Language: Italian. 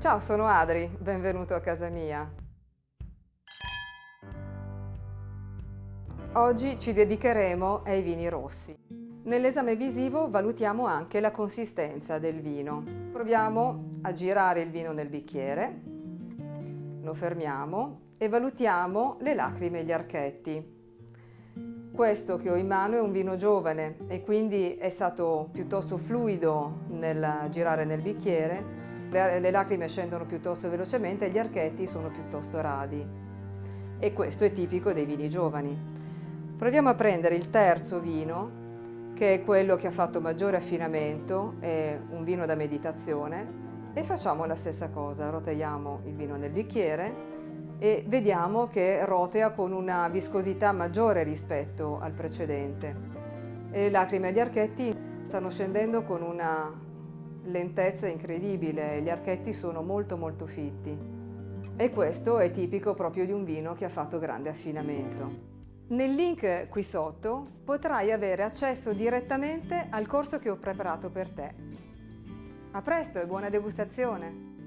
Ciao, sono Adri, benvenuto a casa mia. Oggi ci dedicheremo ai vini rossi. Nell'esame visivo valutiamo anche la consistenza del vino. Proviamo a girare il vino nel bicchiere, lo fermiamo e valutiamo le lacrime e gli archetti. Questo che ho in mano è un vino giovane e quindi è stato piuttosto fluido nel girare nel bicchiere, le lacrime scendono piuttosto velocemente e gli archetti sono piuttosto radi. E questo è tipico dei vini giovani. Proviamo a prendere il terzo vino, che è quello che ha fatto maggiore affinamento, è un vino da meditazione, e facciamo la stessa cosa, rotagliamo il vino nel bicchiere e vediamo che rotea con una viscosità maggiore rispetto al precedente. Le lacrime agli archetti stanno scendendo con una lentezza incredibile, gli archetti sono molto molto fitti e questo è tipico proprio di un vino che ha fatto grande affinamento. Nel link qui sotto potrai avere accesso direttamente al corso che ho preparato per te. A presto e buona degustazione!